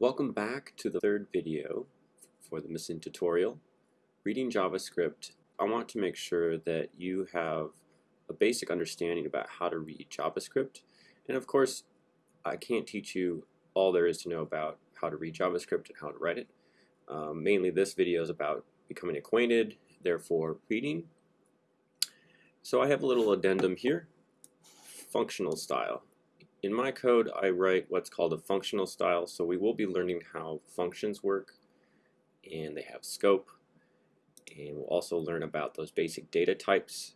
Welcome back to the third video for the missing tutorial. Reading JavaScript, I want to make sure that you have a basic understanding about how to read JavaScript. And of course, I can't teach you all there is to know about how to read JavaScript and how to write it. Um, mainly this video is about becoming acquainted, therefore reading. So I have a little addendum here, functional style. In my code, I write what's called a functional style, so we will be learning how functions work, and they have scope, and we'll also learn about those basic data types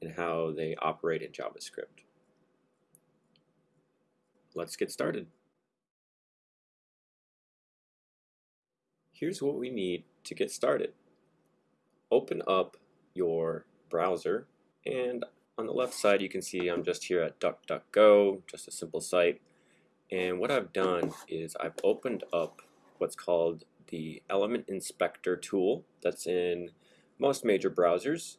and how they operate in JavaScript. Let's get started. Here's what we need to get started. Open up your browser, and on the left side you can see I'm just here at DuckDuckGo, just a simple site. And what I've done is I've opened up what's called the Element Inspector tool that's in most major browsers.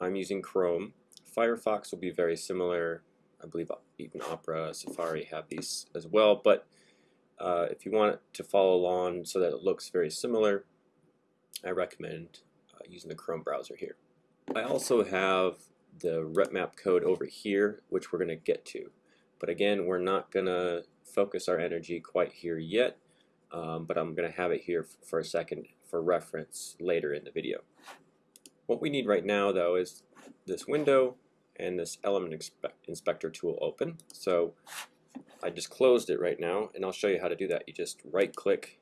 I'm using Chrome. Firefox will be very similar. I believe even Opera, Safari have these as well. But uh, if you want to follow along so that it looks very similar, I recommend uh, using the Chrome browser here. I also have the RepMap code over here, which we're going to get to. But again, we're not going to focus our energy quite here yet, um, but I'm going to have it here for a second for reference later in the video. What we need right now, though, is this window and this element inspector tool open. So I just closed it right now, and I'll show you how to do that. You just right click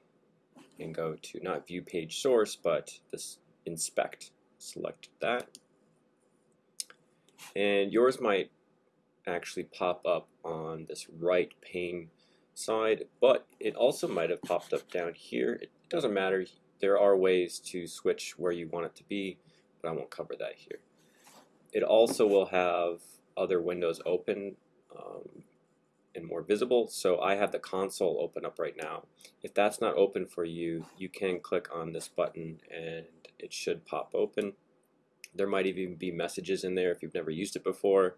and go to not view page source, but this inspect. Select that and yours might actually pop up on this right pane side, but it also might have popped up down here. It doesn't matter. There are ways to switch where you want it to be, but I won't cover that here. It also will have other windows open um, and more visible. So I have the console open up right now. If that's not open for you, you can click on this button and it should pop open. There might even be messages in there if you've never used it before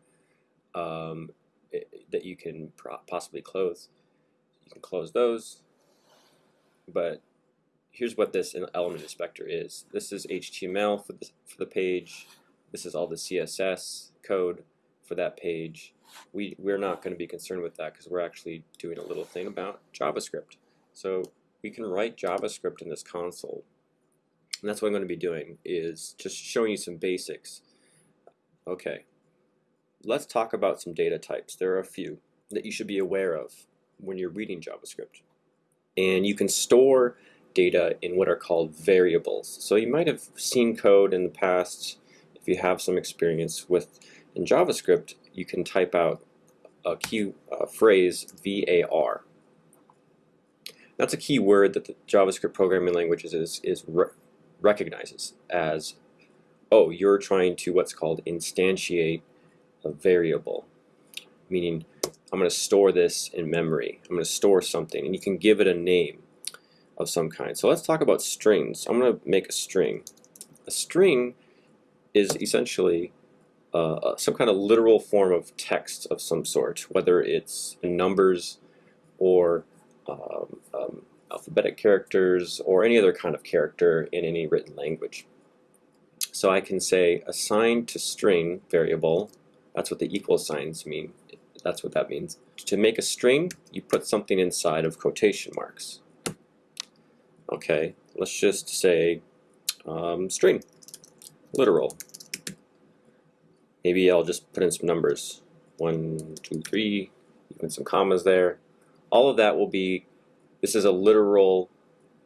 um, it, that you can possibly close. You can close those, but here's what this element inspector is. This is HTML for the, for the page. This is all the CSS code for that page. We, we're not going to be concerned with that because we're actually doing a little thing about JavaScript. So we can write JavaScript in this console and that's what I'm going to be doing is just showing you some basics. Okay, let's talk about some data types. There are a few that you should be aware of when you're reading JavaScript. And you can store data in what are called variables. So you might have seen code in the past, if you have some experience with in JavaScript, you can type out a key phrase VAR. That's a key word that the JavaScript programming languages is, is recognizes as, oh, you're trying to what's called instantiate a variable, meaning I'm going to store this in memory. I'm going to store something, and you can give it a name of some kind. So let's talk about strings. I'm going to make a string. A string is essentially uh, uh, some kind of literal form of text of some sort, whether it's numbers or um, um, alphabetic characters or any other kind of character in any written language. So I can say assign to string variable, that's what the equal signs mean, that's what that means. To make a string, you put something inside of quotation marks. Okay, let's just say um, string, literal. Maybe I'll just put in some numbers, one, two, three, put some commas there. All of that will be this is a literal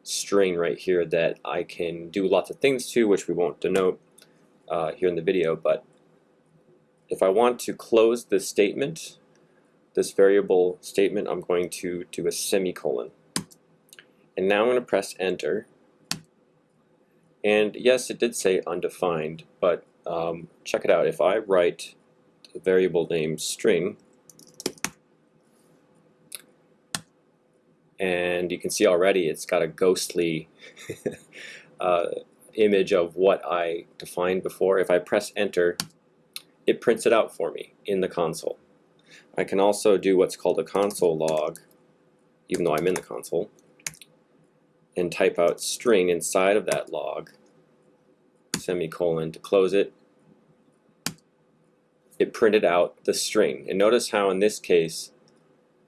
string right here that I can do lots of things to, which we won't denote uh, here in the video, but if I want to close this statement, this variable statement, I'm going to do a semicolon. And now I'm going to press enter. And yes, it did say undefined, but um, check it out. If I write the variable name string, and you can see already it's got a ghostly uh, image of what I defined before. If I press enter, it prints it out for me in the console. I can also do what's called a console log, even though I'm in the console. and type out string inside of that log, semicolon to close it, it printed out the string. And notice how in this case,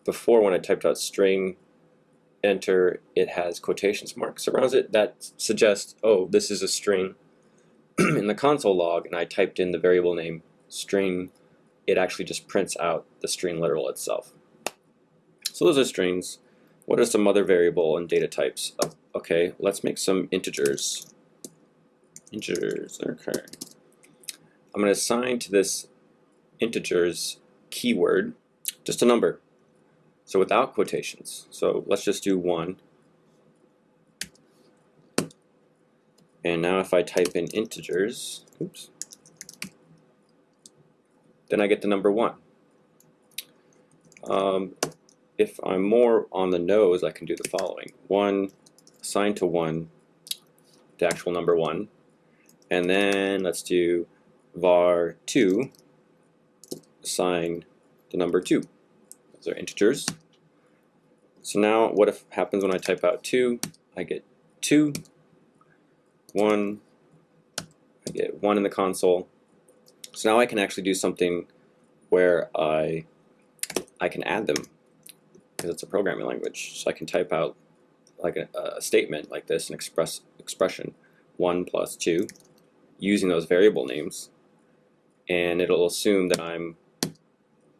before when I typed out string, enter, it has quotations marks around it. That suggests, oh, this is a string. in the console log, and I typed in the variable name string, it actually just prints out the string literal itself. So those are strings. What are some other variable and data types? Oh, okay, let's make some integers. Integers, okay. I'm going to assign to this integers keyword just a number. So without quotations. So let's just do 1. And now if I type in integers, oops, then I get the number 1. Um, if I'm more on the nose, I can do the following. 1 assigned to 1, the actual number 1. And then let's do var 2 assign the number 2. Those are integers. So now what if happens when I type out 2? I get 2, 1, I get 1 in the console. So now I can actually do something where I I can add them because it's a programming language. So I can type out like a, a statement like this, an express expression, 1 plus 2, using those variable names, and it'll assume that I'm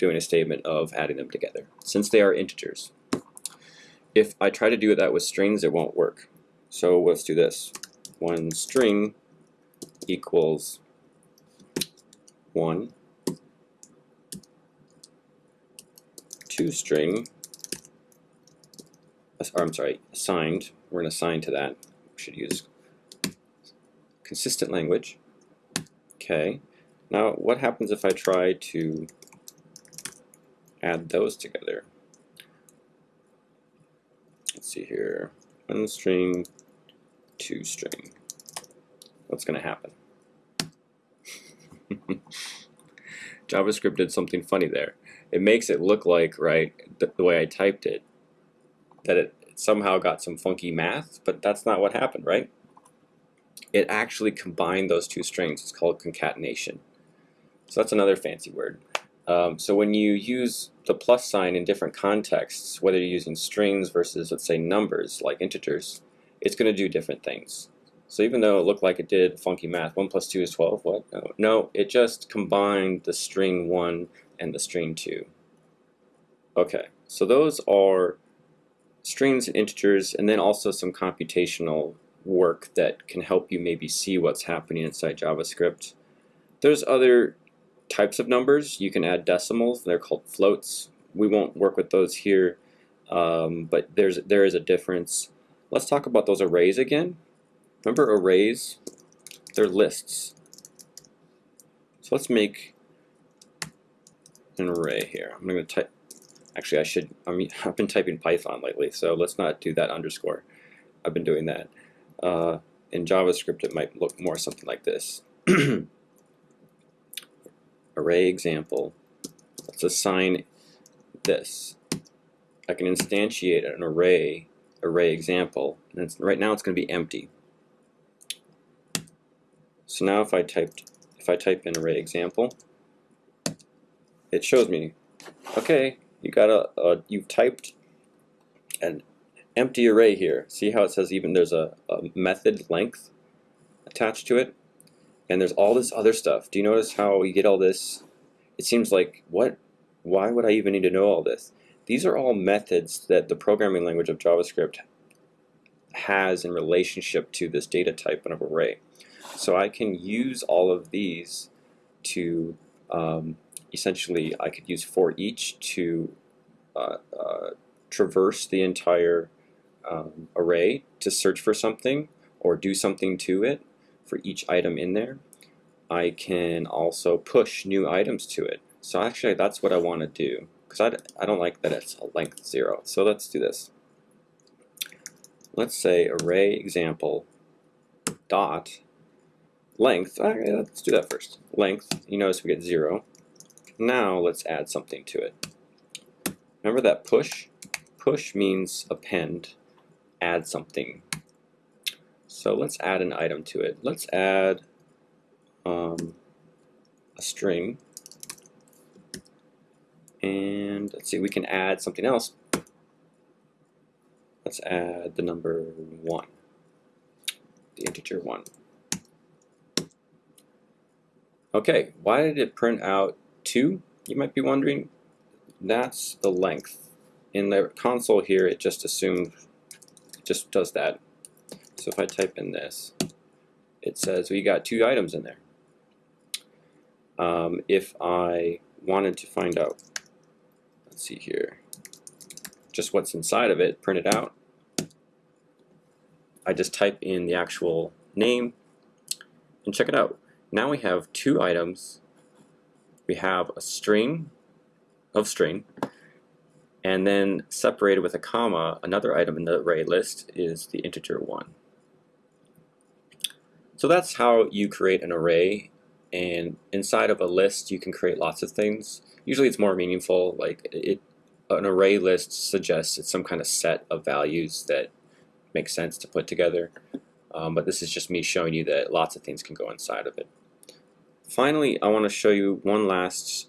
doing a statement of adding them together, since they are integers. If I try to do that with strings, it won't work. So let's do this. One string equals 1, 2 string, uh, or I'm sorry, assigned, we're going to assign to that. We should use consistent language. Okay. Now, what happens if I try to add those together. Let's see here. One string, two string. What's going to happen? JavaScript did something funny there. It makes it look like, right, the, the way I typed it, that it somehow got some funky math, but that's not what happened, right? It actually combined those two strings. It's called concatenation. So that's another fancy word. Um, so when you use the plus sign in different contexts, whether you're using strings versus, let's say, numbers like integers, it's going to do different things. So even though it looked like it did funky math, 1 plus 2 is 12, what? No, no it just combined the string 1 and the string 2. Okay, so those are strings and integers, and then also some computational work that can help you maybe see what's happening inside JavaScript. There's other types of numbers. You can add decimals. They're called floats. We won't work with those here, um, but there's there is a difference. Let's talk about those arrays again. Remember arrays? They're lists. So let's make an array here. I'm going to type. Actually, I should. I mean, I've been typing Python lately, so let's not do that underscore. I've been doing that. Uh, in JavaScript, it might look more something like this. array example. Let's assign this. I can instantiate an array array example, and right now it's going to be empty. So now if I typed if I type in array example, it shows me, okay, you got a, a you've typed an empty array here. See how it says even there's a, a method length attached to it? And there's all this other stuff. Do you notice how we get all this? It seems like, what? Why would I even need to know all this? These are all methods that the programming language of JavaScript has in relationship to this data type of array. So I can use all of these to um, essentially, I could use for each to uh, uh, traverse the entire um, array to search for something or do something to it for each item in there. I can also push new items to it. So actually that's what I want to do because I, I don't like that it's a length 0. So let's do this. Let's say array example dot length. Uh, okay, let's do that first. Length, you notice we get 0. Now let's add something to it. Remember that push? Push means append, add something. So let's add an item to it. Let's add um, a string. And let's see, we can add something else. Let's add the number 1, the integer 1. Okay, why did it print out 2? You might be wondering. That's the length. In the console here, it just assumes, it just does that. So if I type in this, it says we got two items in there. Um, if I wanted to find out, let's see here, just what's inside of it, print it out, I just type in the actual name and check it out. Now we have two items. We have a string of string and then separated with a comma, another item in the array list is the integer 1. So that's how you create an array and inside of a list you can create lots of things. Usually it's more meaningful like it an array list suggests it's some kind of set of values that make sense to put together um, but this is just me showing you that lots of things can go inside of it. Finally I want to show you one last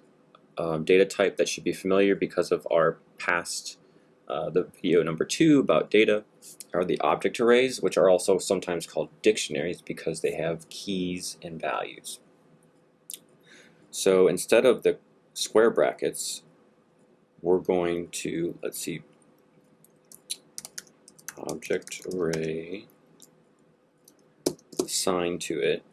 um, data type that should be familiar because of our past uh, the video number two about data are the object arrays which are also sometimes called dictionaries because they have keys and values. So instead of the square brackets, we're going to, let's see, object array assigned to it.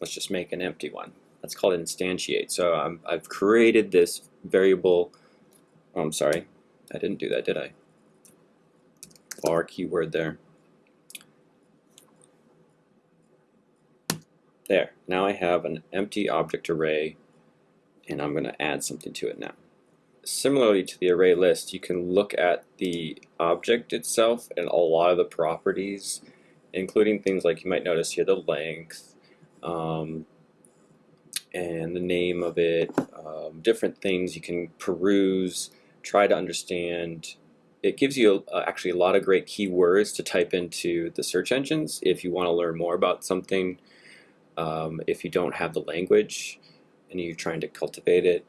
Let's just make an empty one. That's called instantiate. So i I've created this variable. Oh, I'm sorry, I didn't do that, did I? Var keyword there. There, now I have an empty object array and I'm going to add something to it now. Similarly to the array list, you can look at the object itself and a lot of the properties, including things like you might notice here, the length, um, and the name of it, um, different things you can peruse, try to understand. It gives you uh, actually a lot of great keywords to type into the search engines if you want to learn more about something um, if you don't have the language and you're trying to cultivate it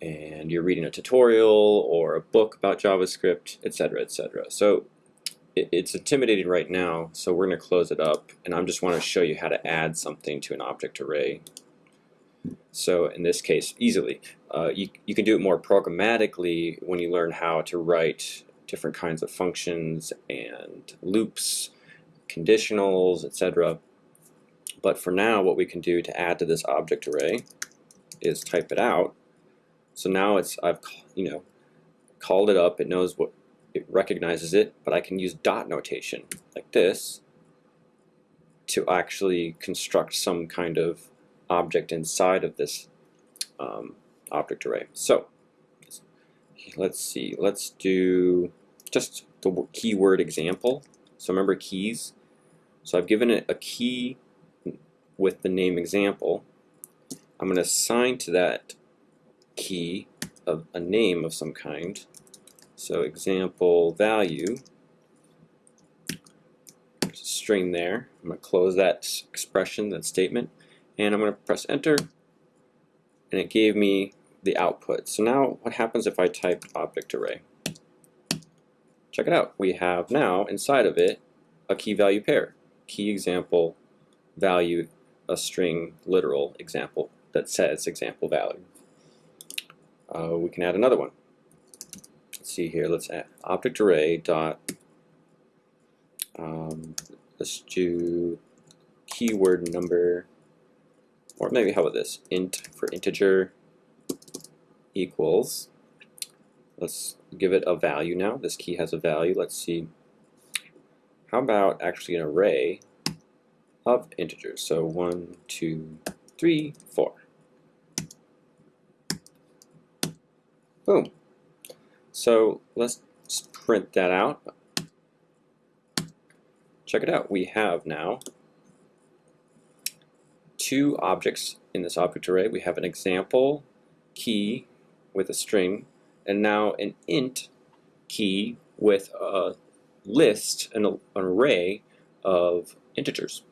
and you're reading a tutorial or a book about JavaScript, etc., etc. So it, it's intimidating right now, so we're going to close it up, and I just want to show you how to add something to an object array. So in this case, easily. Uh, you, you can do it more programmatically when you learn how to write different kinds of functions and loops, conditionals, etc. But for now, what we can do to add to this object array is type it out. So now it's I've you know called it up. It knows what it recognizes it, but I can use dot notation like this to actually construct some kind of object inside of this um, object array. So let's see. Let's do just the keyword example. So remember keys. So I've given it a key with the name example, I'm going to assign to that key of a name of some kind. So example value, there's a string there. I'm going to close that expression, that statement, and I'm going to press enter, and it gave me the output. So now what happens if I type object array? Check it out. We have now inside of it a key value pair. Key example value a string literal example that says example value. Uh, we can add another one. Let's see here. Let's add object array dot. Um, let's do keyword number, or maybe how about this? Int for integer equals. Let's give it a value now. This key has a value. Let's see. How about actually an array of integers. So one, two, three, four. Boom. So let's print that out. Check it out. We have now two objects in this object array. We have an example key with a string and now an int key with a list, an, an array of integers.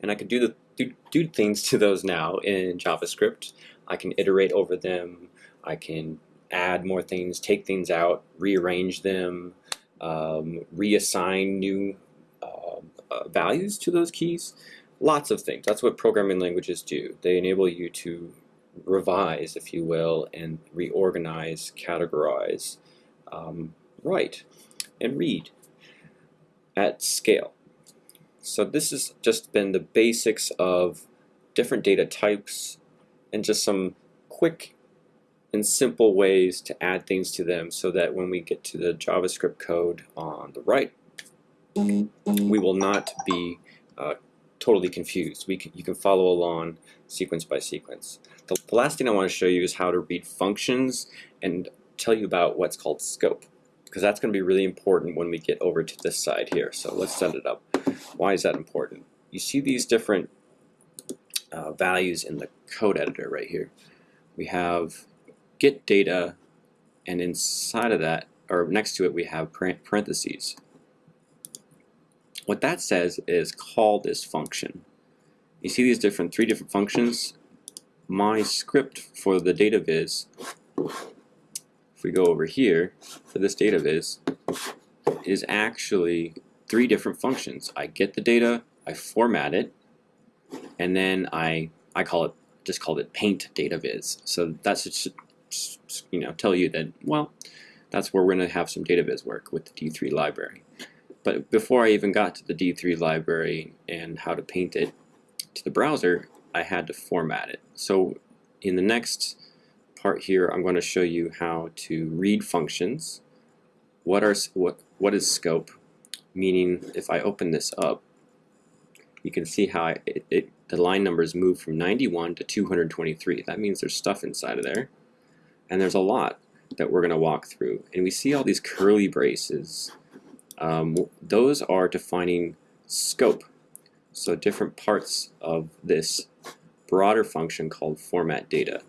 And I can do, the, do, do things to those now in JavaScript. I can iterate over them. I can add more things, take things out, rearrange them, um, reassign new uh, uh, values to those keys. Lots of things. That's what programming languages do. They enable you to revise, if you will, and reorganize, categorize, um, write, and read at scale. So this has just been the basics of different data types and just some quick and simple ways to add things to them so that when we get to the JavaScript code on the right, we will not be uh, totally confused. We can, you can follow along sequence by sequence. The, the last thing I want to show you is how to read functions and tell you about what's called scope because that's going to be really important when we get over to this side here. So let's set it up. Why is that important? You see these different uh, values in the code editor right here. We have get data and inside of that or next to it we have parentheses. What that says is call this function. You see these different three different functions? My script for the data viz, if we go over here for this data viz, is actually three different functions. I get the data, I format it, and then I I call it just called it paint data viz. So that's you know tell you that well that's where we're going to have some data viz work with the D3 library. But before I even got to the D3 library and how to paint it to the browser, I had to format it. So in the next part here, I'm going to show you how to read functions. What are what what is scope? Meaning, if I open this up, you can see how it, it, the line numbers move from 91 to 223. That means there's stuff inside of there, and there's a lot that we're going to walk through. And we see all these curly braces um, those are defining scope. So different parts of this broader function called format data.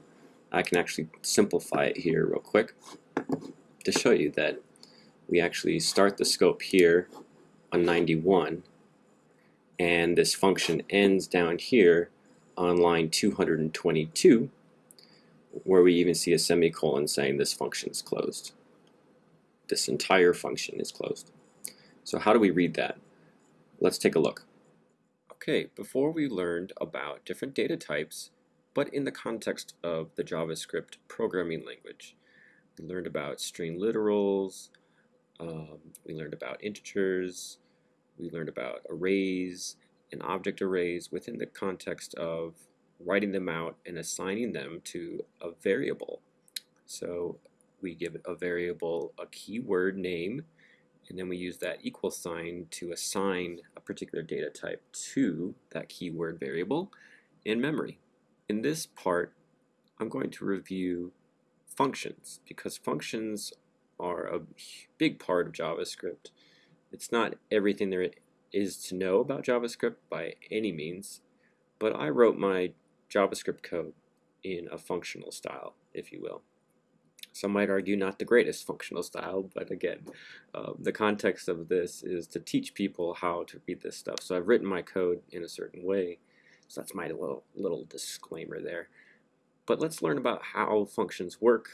I can actually simplify it here real quick to show you that we actually start the scope here on 91 and this function ends down here on line 222 where we even see a semicolon saying this function is closed. This entire function is closed. So how do we read that? Let's take a look. Okay, before we learned about different data types, but in the context of the JavaScript programming language. We learned about string literals, um, we learned about integers, we learned about arrays and object arrays within the context of writing them out and assigning them to a variable. So we give a variable a keyword name and then we use that equal sign to assign a particular data type to that keyword variable in memory. In this part, I'm going to review functions because functions are a big part of JavaScript. It's not everything there is to know about JavaScript by any means, but I wrote my JavaScript code in a functional style, if you will. Some might argue not the greatest functional style, but again, uh, the context of this is to teach people how to read this stuff. So I've written my code in a certain way. So that's my little, little disclaimer there. But let's learn about how functions work,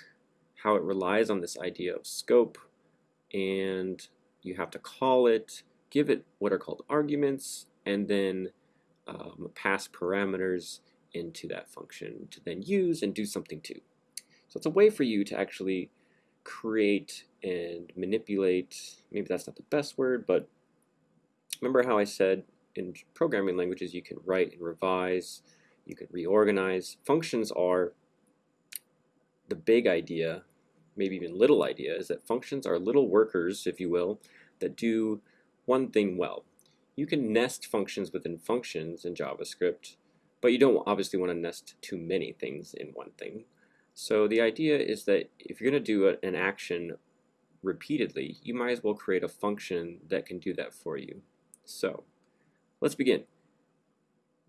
how it relies on this idea of scope, and you have to call it, give it what are called arguments, and then um, pass parameters into that function to then use and do something to. So it's a way for you to actually create and manipulate, maybe that's not the best word, but remember how I said in programming languages you can write and revise, you can reorganize. Functions are the big idea, maybe even little idea, is that functions are little workers, if you will, that do one thing well. You can nest functions within functions in JavaScript, but you don't obviously want to nest too many things in one thing. So the idea is that if you're going to do a, an action repeatedly, you might as well create a function that can do that for you. So let's begin.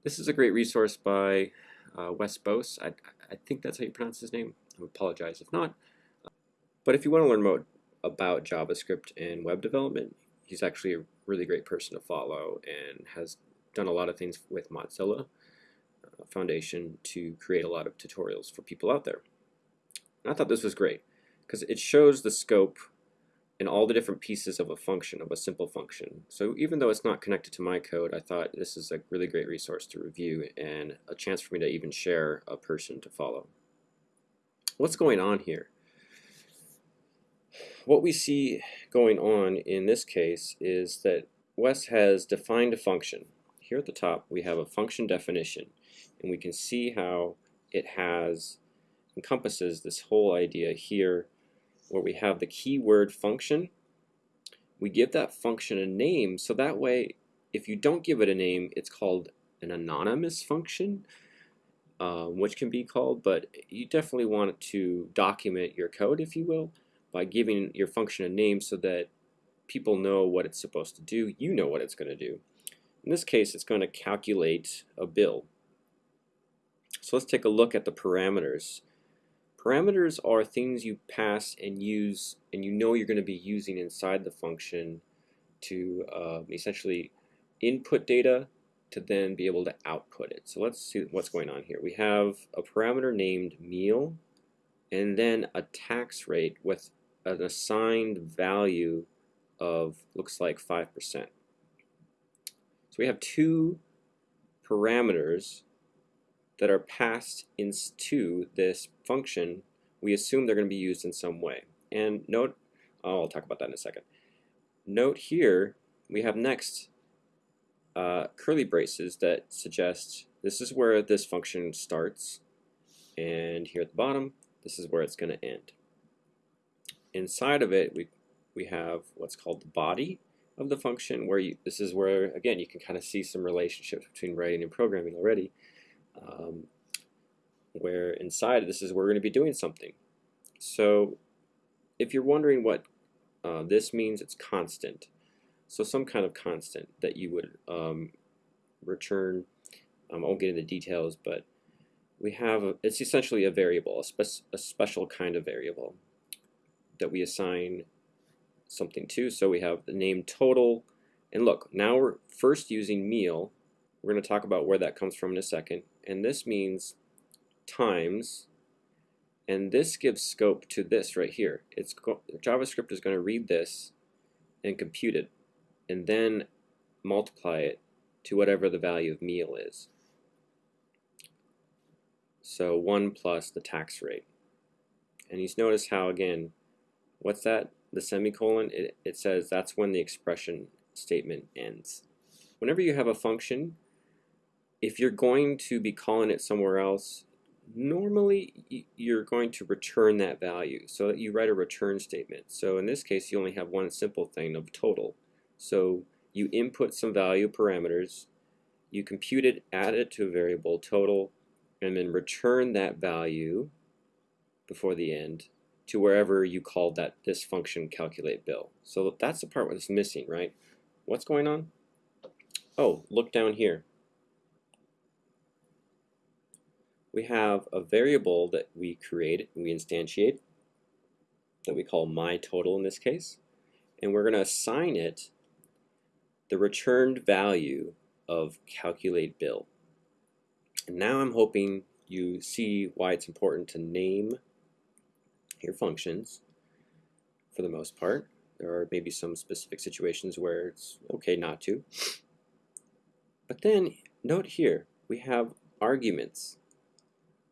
This is a great resource by uh, Wes Bos. I, I think that's how you pronounce his name. I apologize if not. But if you want to learn more about JavaScript and web development, he's actually a really great person to follow and has done a lot of things with Mozilla uh, Foundation to create a lot of tutorials for people out there. And I thought this was great because it shows the scope and all the different pieces of a function, of a simple function. So even though it's not connected to my code, I thought this is a really great resource to review and a chance for me to even share a person to follow. What's going on here? What we see going on in this case is that Wes has defined a function. Here at the top we have a function definition and we can see how it has encompasses this whole idea here where we have the keyword function. We give that function a name so that way if you don't give it a name it's called an anonymous function um, which can be called but you definitely want to document your code if you will by giving your function a name so that people know what it's supposed to do. You know what it's going to do. In this case it's going to calculate a bill. So let's take a look at the parameters Parameters are things you pass and use and you know you're going to be using inside the function to uh, essentially input data to then be able to output it. So let's see what's going on here. We have a parameter named meal and then a tax rate with an assigned value of looks like 5%. So we have two parameters that are passed into this function, we assume they're going to be used in some way. And note, oh, I'll talk about that in a second. Note here, we have next uh, curly braces that suggest this is where this function starts, and here at the bottom, this is where it's going to end. Inside of it, we, we have what's called the body of the function, where you, this is where, again, you can kind of see some relationships between writing and programming already um, where inside this is where we're going to be doing something. So if you're wondering what uh, this means, it's constant. So some kind of constant that you would um, return. Um, I won't get into details, but we have, a, it's essentially a variable, a, spe a special kind of variable that we assign something to. So we have the name total, and look, now we're first using meal. We're going to talk about where that comes from in a second and this means times and this gives scope to this right here. It's JavaScript is going to read this and compute it and then multiply it to whatever the value of meal is. So 1 plus the tax rate. And you notice how again, what's that? The semicolon, it, it says that's when the expression statement ends. Whenever you have a function, if you're going to be calling it somewhere else, normally you're going to return that value. So you write a return statement. So in this case, you only have one simple thing of total. So you input some value parameters, you compute it, add it to a variable total, and then return that value before the end to wherever you called that this function calculate bill. So that's the part that's missing, right? What's going on? Oh, look down here. We have a variable that we create, and we instantiate, that we call my total in this case, and we're going to assign it the returned value of calculate bill. And now I'm hoping you see why it's important to name your functions for the most part. There are maybe some specific situations where it's okay not to. But then note here, we have arguments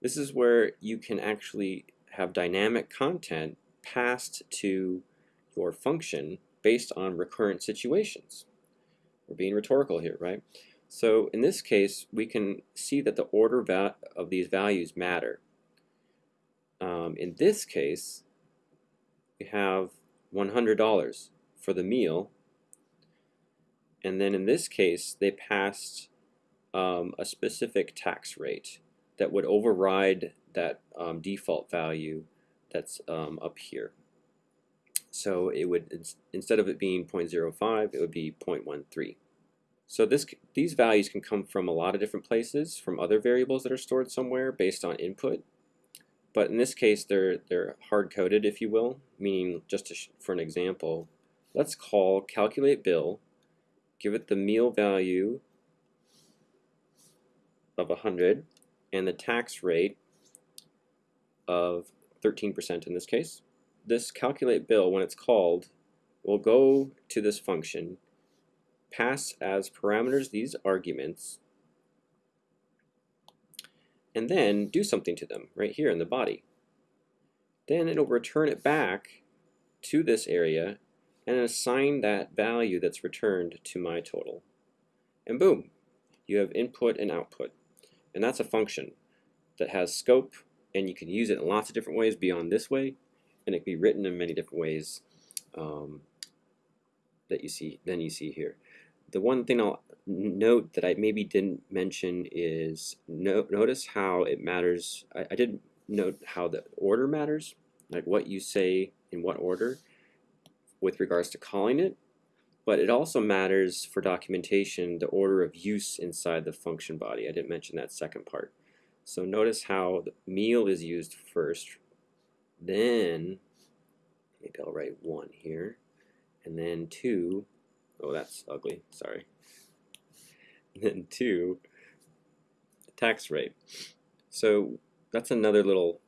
this is where you can actually have dynamic content passed to your function based on recurrent situations. We're being rhetorical here, right? So in this case, we can see that the order of these values matter. Um, in this case, we have $100 for the meal. And then in this case, they passed um, a specific tax rate that would override that um, default value that's um, up here. So it would, instead of it being 0.05, it would be 0.13. So this, these values can come from a lot of different places, from other variables that are stored somewhere based on input. But in this case, they're, they're hard-coded, if you will, meaning just for an example, let's call calculate bill give it the meal value of 100 and the tax rate of 13% in this case. This calculate bill, when it's called, will go to this function, pass as parameters these arguments, and then do something to them right here in the body. Then it'll return it back to this area and assign that value that's returned to my total. And boom, you have input and output. And that's a function that has scope and you can use it in lots of different ways beyond this way and it can be written in many different ways um, that you see then you see here. The one thing I'll note that I maybe didn't mention is no, notice how it matters. I, I did note how the order matters, like what you say in what order with regards to calling it, but it also matters for documentation the order of use inside the function body. I didn't mention that second part. So notice how the meal is used first, then maybe I'll write one here, and then two. Oh, that's ugly. Sorry then two, tax rate. So that's another little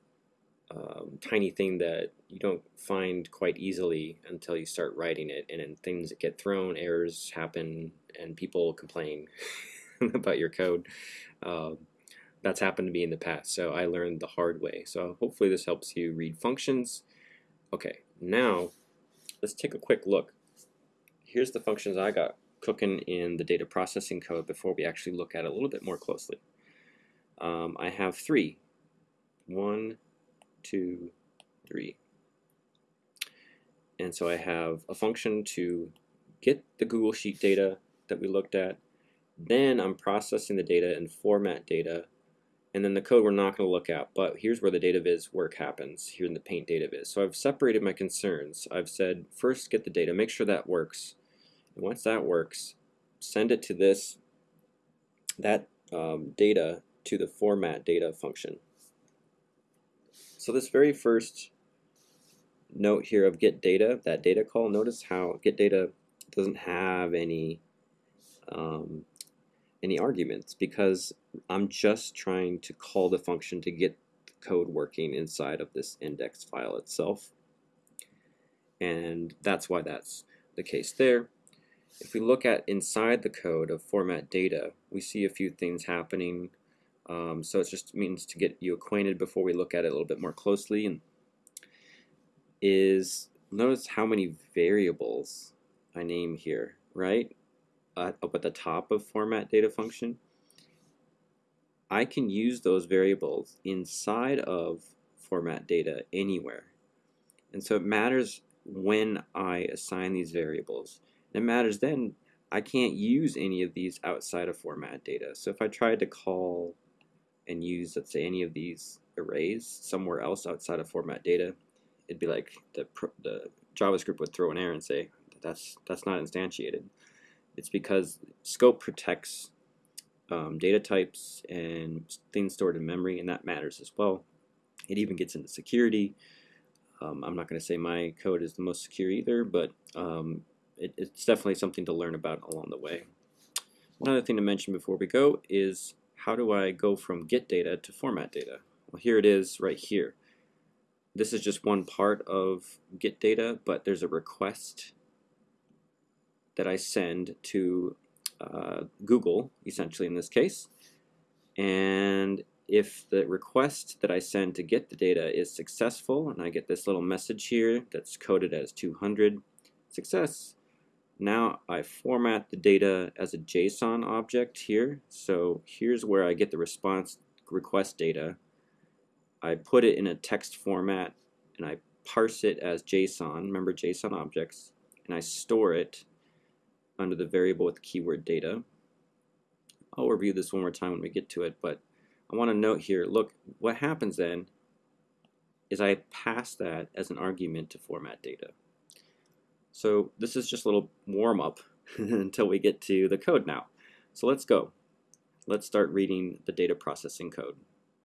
um, tiny thing that you don't find quite easily until you start writing it and then things get thrown, errors happen, and people complain about your code. Um, that's happened to me in the past, so I learned the hard way. So hopefully this helps you read functions. Okay, now let's take a quick look. Here's the functions I got cooking in the data processing code before we actually look at it a little bit more closely. Um, I have three. One, two, three. And so I have a function to get the Google Sheet data that we looked at. Then I'm processing the data and format data. And then the code we're not going to look at, but here's where the data viz work happens, here in the paint data viz. So I've separated my concerns. I've said, first get the data, make sure that works. And once that works, send it to this, that um, data to the format data function. So this very first note here of get data, that data call, notice how get data doesn't have any um, any arguments because I'm just trying to call the function to get the code working inside of this index file itself. And that's why that's the case there. If we look at inside the code of format data, we see a few things happening. Um, so it just means to get you acquainted before we look at it a little bit more closely. And is notice how many variables I name here, right? Uh, up at the top of format data function. I can use those variables inside of format data anywhere. And so it matters when I assign these variables. It matters then I can't use any of these outside of format data. So if I tried to call and use, let's say, any of these arrays somewhere else outside of format data, it'd be like the, the JavaScript would throw an error and say, that's, that's not instantiated. It's because scope protects um, data types and things stored in memory, and that matters as well. It even gets into security. Um, I'm not going to say my code is the most secure either, but um, it, it's definitely something to learn about along the way. Another thing to mention before we go is how do I go from get data to format data? Well, here it is right here. This is just one part of get data, but there's a request that I send to uh, Google, essentially in this case. And if the request that I send to get the data is successful, and I get this little message here that's coded as 200 success, now I format the data as a JSON object here. So here's where I get the response request data. I put it in a text format and I parse it as JSON, remember JSON objects, and I store it under the variable with keyword data. I'll review this one more time when we get to it, but I want to note here, look, what happens then is I pass that as an argument to format data. So this is just a little warm up until we get to the code now. So let's go. Let's start reading the data processing code.